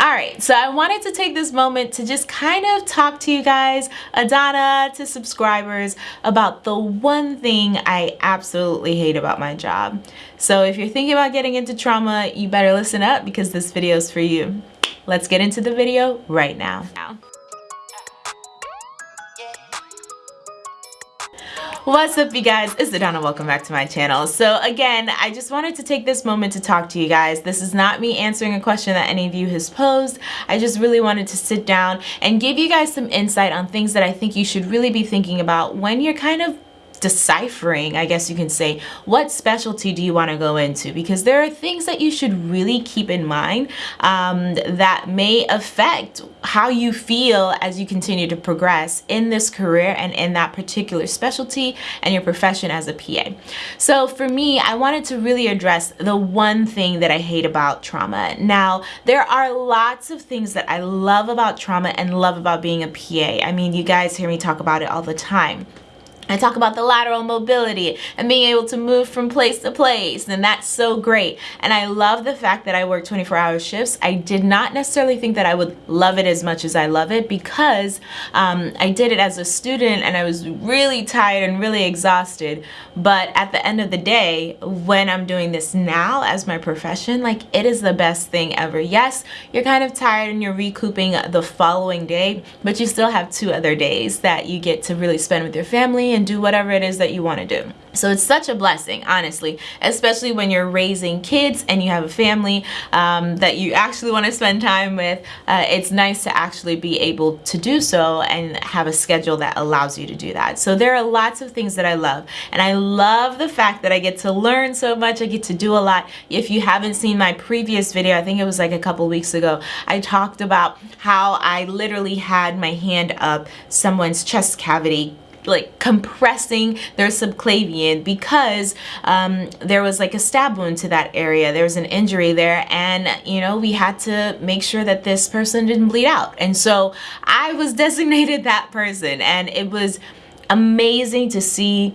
Alright, so I wanted to take this moment to just kind of talk to you guys, Adana, to subscribers, about the one thing I absolutely hate about my job. So if you're thinking about getting into trauma, you better listen up because this video is for you. Let's get into the video right now. What's up you guys, it's Adana, welcome back to my channel. So again, I just wanted to take this moment to talk to you guys. This is not me answering a question that any of you has posed. I just really wanted to sit down and give you guys some insight on things that I think you should really be thinking about when you're kind of deciphering, I guess you can say, what specialty do you want to go into? Because there are things that you should really keep in mind um, that may affect how you feel as you continue to progress in this career and in that particular specialty and your profession as a PA. So for me, I wanted to really address the one thing that I hate about trauma. Now, there are lots of things that I love about trauma and love about being a PA. I mean, you guys hear me talk about it all the time. I talk about the lateral mobility and being able to move from place to place and that's so great. And I love the fact that I work 24 hour shifts. I did not necessarily think that I would love it as much as I love it because um, I did it as a student and I was really tired and really exhausted. But at the end of the day when I'm doing this now as my profession like it is the best thing ever. Yes you're kind of tired and you're recouping the following day but you still have two other days that you get to really spend with your family and do whatever it is that you want to do. So it's such a blessing, honestly, especially when you're raising kids and you have a family um, that you actually want to spend time with. Uh, it's nice to actually be able to do so and have a schedule that allows you to do that. So there are lots of things that I love. And I love the fact that I get to learn so much. I get to do a lot. If you haven't seen my previous video, I think it was like a couple weeks ago, I talked about how I literally had my hand up someone's chest cavity like compressing their subclavian because um, there was like a stab wound to that area. There was an injury there and you know we had to make sure that this person didn't bleed out. And so I was designated that person and it was amazing to see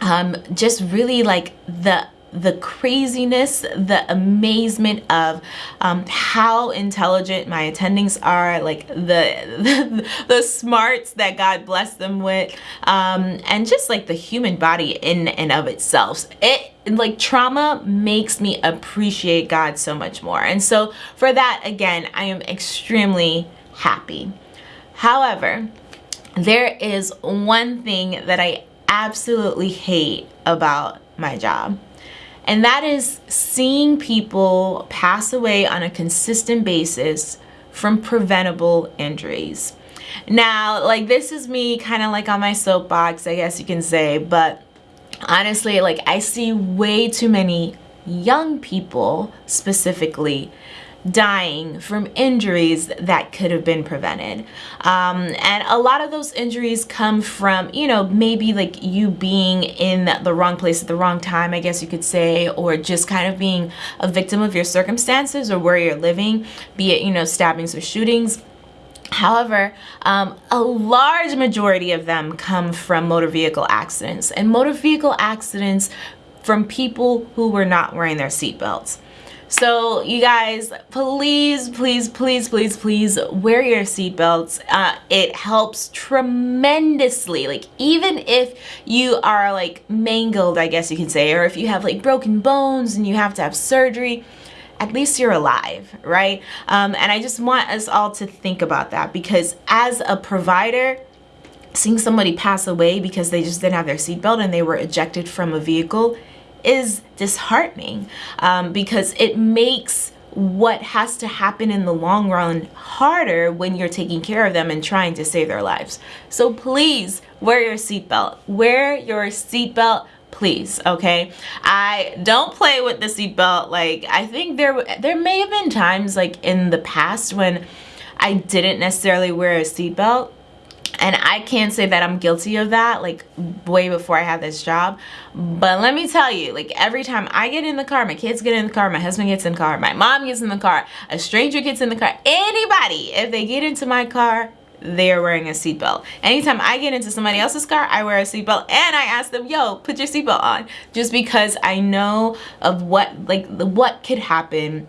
um, just really like the the craziness, the amazement of um, how intelligent my attendings are, like the, the, the smarts that God blessed them with, um, and just like the human body in and of itself. It like trauma makes me appreciate God so much more. And so for that, again, I am extremely happy. However, there is one thing that I absolutely hate about my job and that is seeing people pass away on a consistent basis from preventable injuries. Now, like this is me kind of like on my soapbox, I guess you can say, but honestly, like I see way too many young people specifically dying from injuries that could have been prevented. Um, and a lot of those injuries come from, you know, maybe like you being in the wrong place at the wrong time, I guess you could say, or just kind of being a victim of your circumstances or where you're living, be it, you know, stabbings or shootings. However, um, a large majority of them come from motor vehicle accidents and motor vehicle accidents from people who were not wearing their seatbelts. So you guys, please, please, please, please, please wear your seatbelts. Uh, it helps tremendously. Like even if you are like mangled, I guess you can say, or if you have like broken bones and you have to have surgery, at least you're alive, right? Um, and I just want us all to think about that because as a provider, seeing somebody pass away because they just didn't have their seatbelt and they were ejected from a vehicle is disheartening um, because it makes what has to happen in the long run harder when you're taking care of them and trying to save their lives. So please wear your seatbelt. Wear your seatbelt please okay i don't play with the seatbelt like i think there there may have been times like in the past when i didn't necessarily wear a seatbelt and I can't say that I'm guilty of that like way before I had this job but let me tell you like every time I get in the car my kids get in the car my husband gets in the car my mom gets in the car a stranger gets in the car anybody if they get into my car they're wearing a seatbelt. Anytime I get into somebody else's car, I wear a seatbelt and I ask them, yo, put your seatbelt on. Just because I know of what, like, what could happen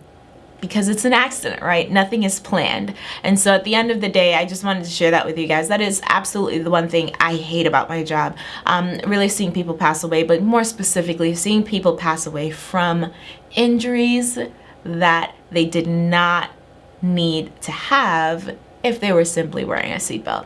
because it's an accident, right? Nothing is planned. And so at the end of the day, I just wanted to share that with you guys. That is absolutely the one thing I hate about my job. Um, really seeing people pass away, but more specifically, seeing people pass away from injuries that they did not need to have if they were simply wearing a seatbelt.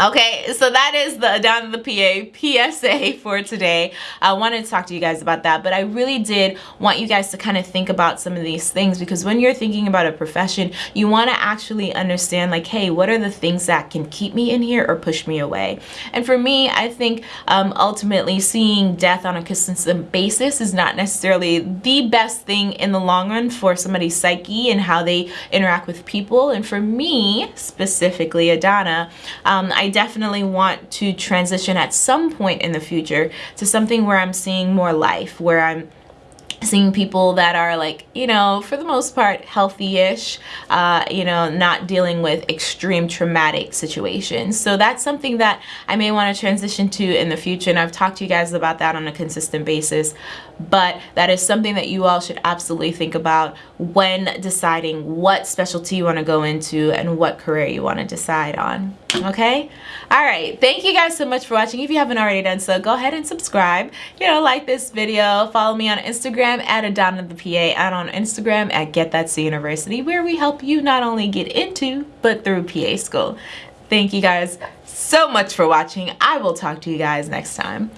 Okay, so that is the Down Adana the PA PSA for today. I wanted to talk to you guys about that, but I really did want you guys to kind of think about some of these things because when you're thinking about a profession, you want to actually understand like, hey, what are the things that can keep me in here or push me away? And for me, I think um, ultimately seeing death on a consistent basis is not necessarily the best thing in the long run for somebody's psyche and how they interact with people. And for me, specifically Adana, um, I definitely want to transition at some point in the future to something where I'm seeing more life, where I'm seeing people that are like you know for the most part healthy-ish uh, you know not dealing with extreme traumatic situations. So that's something that I may want to transition to in the future and I've talked to you guys about that on a consistent basis. But that is something that you all should absolutely think about when deciding what specialty you want to go into and what career you want to decide on okay? All right thank you guys so much for watching. If you haven't already done so go ahead and subscribe. You know like this video follow me on instagram at adana the pa and on instagram at get that c university where we help you not only get into but through pa school. Thank you guys so much for watching. I will talk to you guys next time